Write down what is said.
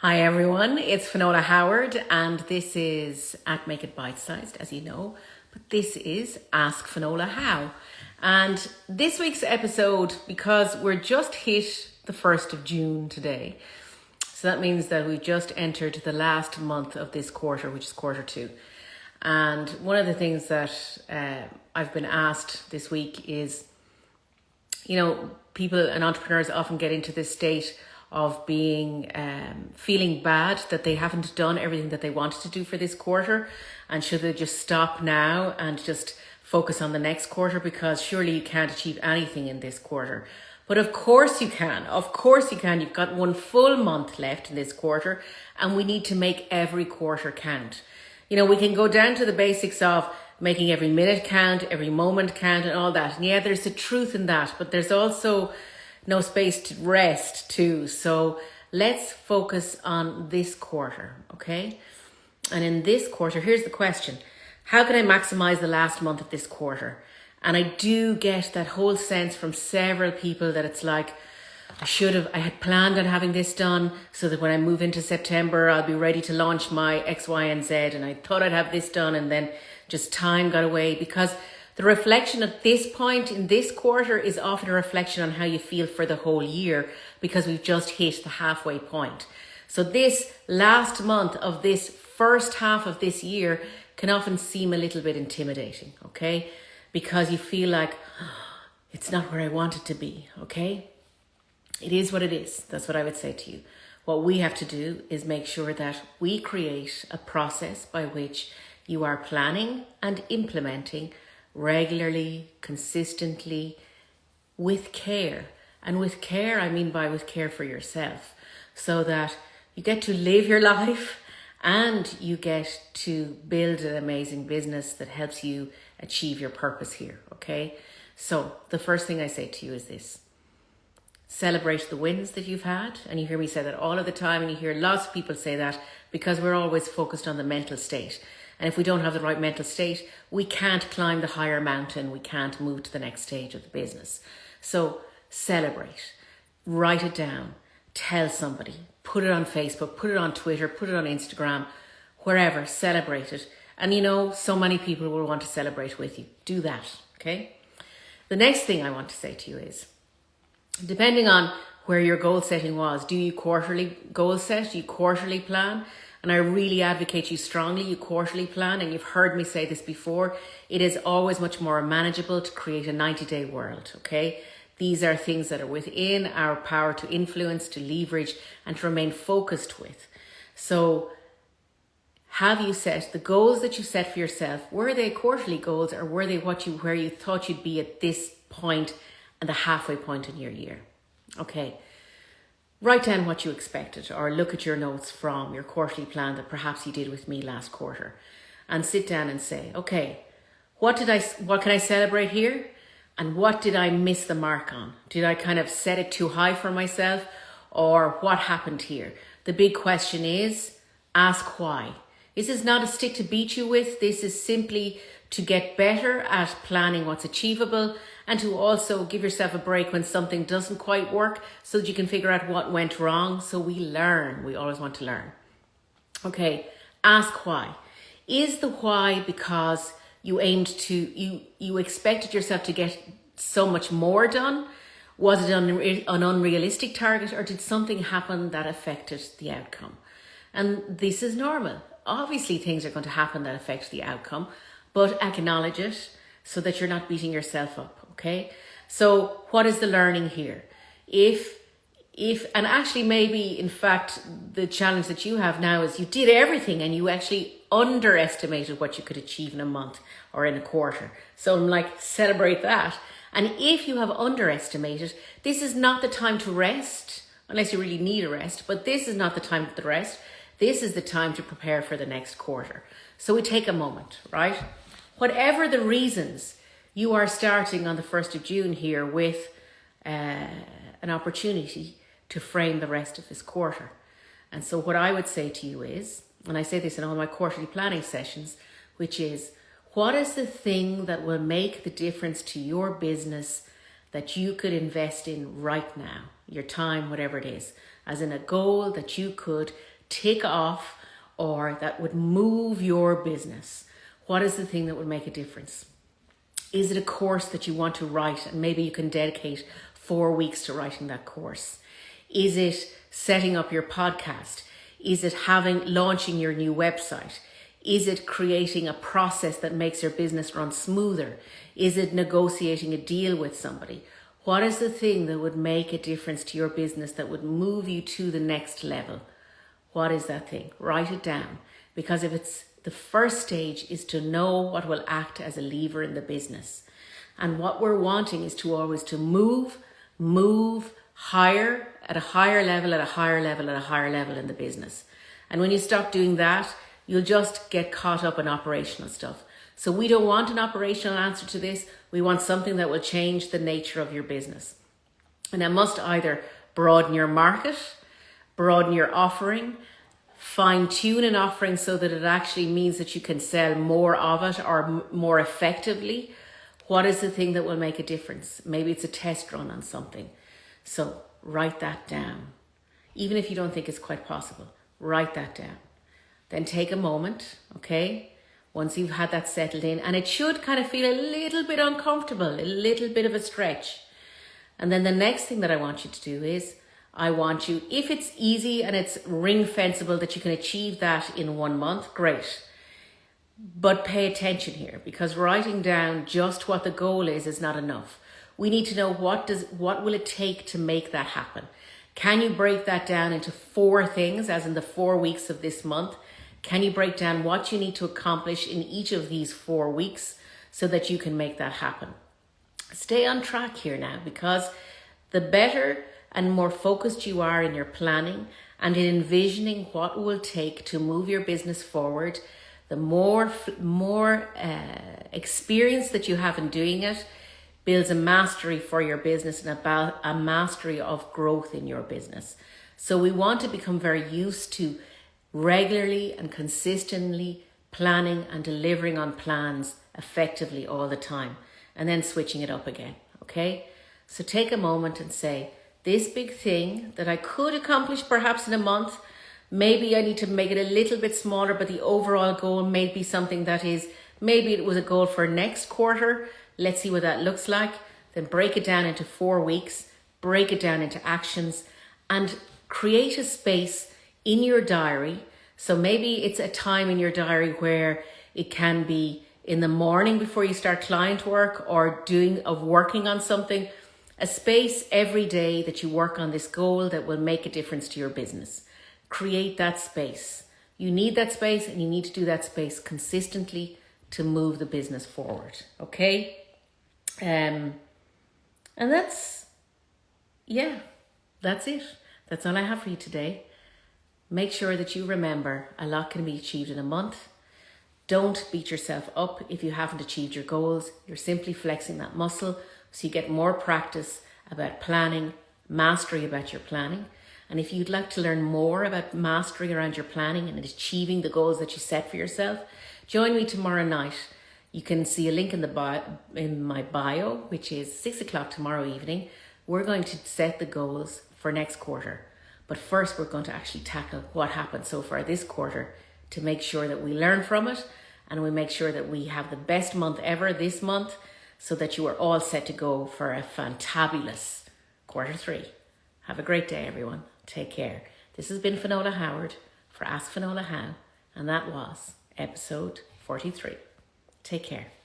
Hi everyone, it's Finola Howard and this is at Make It Bite Sized as you know, but this is Ask Finola How. And this week's episode, because we're just hit the 1st of June today, so that means that we've just entered the last month of this quarter, which is quarter two. And one of the things that uh, I've been asked this week is, you know, people and entrepreneurs often get into this state of being um, feeling bad that they haven't done everything that they wanted to do for this quarter. And should they just stop now and just focus on the next quarter? Because surely you can't achieve anything in this quarter. But of course you can. Of course you can. You've got one full month left in this quarter and we need to make every quarter count. You know we can go down to the basics of making every minute count every moment count and all that. And yeah there's a truth in that but there's also no space to rest too. So let's focus on this quarter, okay? And in this quarter, here's the question. How can I maximize the last month of this quarter? And I do get that whole sense from several people that it's like, I should have, I had planned on having this done so that when I move into September, I'll be ready to launch my X, Y, and Z. And I thought I'd have this done and then just time got away because the reflection at this point in this quarter is often a reflection on how you feel for the whole year because we've just hit the halfway point. So this last month of this first half of this year can often seem a little bit intimidating, okay? Because you feel like oh, it's not where I want it to be, okay? It is what it is. That's what I would say to you. What we have to do is make sure that we create a process by which you are planning and implementing regularly, consistently, with care. And with care, I mean by with care for yourself, so that you get to live your life and you get to build an amazing business that helps you achieve your purpose here, okay? So the first thing I say to you is this. Celebrate the wins that you've had. And you hear me say that all of the time and you hear lots of people say that because we're always focused on the mental state. And if we don't have the right mental state, we can't climb the higher mountain. We can't move to the next stage of the business. So celebrate, write it down, tell somebody, put it on Facebook, put it on Twitter, put it on Instagram, wherever, celebrate it. And you know, so many people will want to celebrate with you. Do that, okay? The next thing I want to say to you is, depending on where your goal setting was, do you quarterly goal set? Do you quarterly plan? And I really advocate you strongly, you quarterly plan, and you've heard me say this before, it is always much more manageable to create a 90 day world, okay? These are things that are within our power to influence, to leverage, and to remain focused with. So have you set the goals that you set for yourself? Were they quarterly goals or were they what you where you thought you'd be at this point and the halfway point in your year? Okay. Write down what you expected or look at your notes from your quarterly plan that perhaps you did with me last quarter and sit down and say, okay, what did I, what can I celebrate here? And what did I miss the mark on? Did I kind of set it too high for myself or what happened here? The big question is ask why. This is not a stick to beat you with. This is simply to get better at planning what's achievable and to also give yourself a break when something doesn't quite work so that you can figure out what went wrong. So we learn. We always want to learn. Okay, ask why. Is the why because you aimed to, you, you expected yourself to get so much more done? Was it an, an unrealistic target or did something happen that affected the outcome? And this is normal. Obviously things are going to happen that affect the outcome, but acknowledge it so that you're not beating yourself up okay? So what is the learning here? If, if, and actually maybe in fact, the challenge that you have now is you did everything and you actually underestimated what you could achieve in a month or in a quarter. So I'm like, celebrate that. And if you have underestimated, this is not the time to rest, unless you really need a rest, but this is not the time to rest. This is the time to prepare for the next quarter. So we take a moment, right? Whatever the reasons you are starting on the 1st of June here with uh, an opportunity to frame the rest of this quarter. And so what I would say to you is, and I say this in all my quarterly planning sessions, which is, what is the thing that will make the difference to your business that you could invest in right now, your time, whatever it is. as in a goal that you could tick off or that would move your business. What is the thing that would make a difference? Is it a course that you want to write and maybe you can dedicate four weeks to writing that course? Is it setting up your podcast? Is it having launching your new website? Is it creating a process that makes your business run smoother? Is it negotiating a deal with somebody? What is the thing that would make a difference to your business that would move you to the next level? What is that thing? Write it down. Because if it's the first stage is to know what will act as a lever in the business. And what we're wanting is to always to move, move higher at a higher level, at a higher level, at a higher level in the business. And when you stop doing that, you'll just get caught up in operational stuff. So we don't want an operational answer to this. We want something that will change the nature of your business. And that must either broaden your market, broaden your offering, fine tune an offering so that it actually means that you can sell more of it or more effectively. What is the thing that will make a difference? Maybe it's a test run on something. So write that down. Even if you don't think it's quite possible, write that down. Then take a moment, okay? Once you've had that settled in, and it should kind of feel a little bit uncomfortable, a little bit of a stretch. And then the next thing that I want you to do is, I want you, if it's easy and it's ring fenceable that you can achieve that in one month, great. But pay attention here because writing down just what the goal is is not enough. We need to know what does what will it take to make that happen. Can you break that down into four things as in the four weeks of this month? Can you break down what you need to accomplish in each of these four weeks so that you can make that happen? Stay on track here now because the better and more focused you are in your planning and in envisioning what it will take to move your business forward, the more, more uh, experience that you have in doing it builds a mastery for your business and about a mastery of growth in your business. So we want to become very used to regularly and consistently planning and delivering on plans effectively all the time and then switching it up again. Okay. So take a moment and say, this big thing that I could accomplish perhaps in a month, maybe I need to make it a little bit smaller, but the overall goal may be something that is, maybe it was a goal for next quarter. Let's see what that looks like. Then break it down into four weeks, break it down into actions and create a space in your diary. So maybe it's a time in your diary where it can be in the morning before you start client work or doing of working on something, a space every day that you work on this goal that will make a difference to your business. Create that space. You need that space and you need to do that space consistently to move the business forward. Okay. Um, and that's, yeah, that's it. That's all I have for you today. Make sure that you remember a lot can be achieved in a month. Don't beat yourself up if you haven't achieved your goals. You're simply flexing that muscle so you get more practice about planning, mastery about your planning. And if you'd like to learn more about mastery around your planning and achieving the goals that you set for yourself, join me tomorrow night. You can see a link in the bio, in my bio, which is six o'clock tomorrow evening. We're going to set the goals for next quarter. But first, we're going to actually tackle what happened so far this quarter to make sure that we learn from it and we make sure that we have the best month ever this month so that you are all set to go for a fantabulous quarter three. Have a great day, everyone. Take care. This has been Finola Howard for Ask Finola How, and that was episode 43. Take care.